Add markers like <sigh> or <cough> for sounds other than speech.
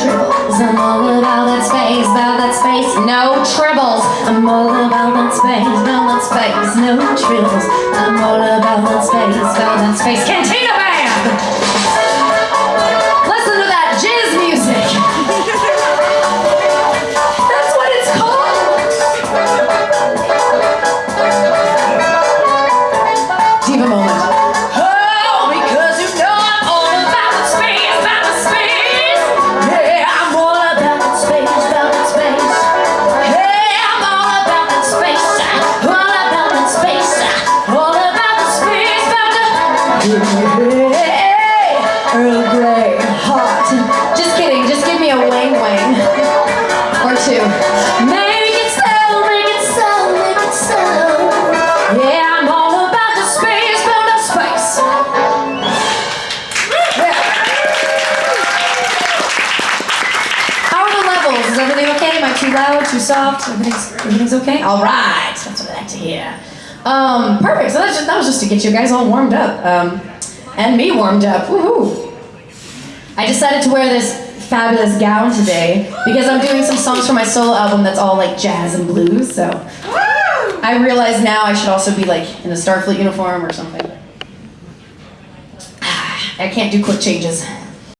tribbles. I'm all about that space, about that space, no tribbles. I'm all about that space, about that space, no tribbles. I'm all about that space, about that space. Earl Grey, hot. Just kidding, just give me a wang wang. Or two. Make it make it make it. Yeah, I'm all about the How are the levels? Is everything okay? Am I too loud, too soft? Everything's, everything's okay? All right, that's what I like to hear. Um, perfect. So just, that was just to get you guys all warmed up, um, and me warmed up. Woohoo! I decided to wear this fabulous gown today because I'm doing some songs for my solo album that's all like jazz and blues. So I realize now I should also be like in a Starfleet uniform or something. <sighs> I can't do quick changes.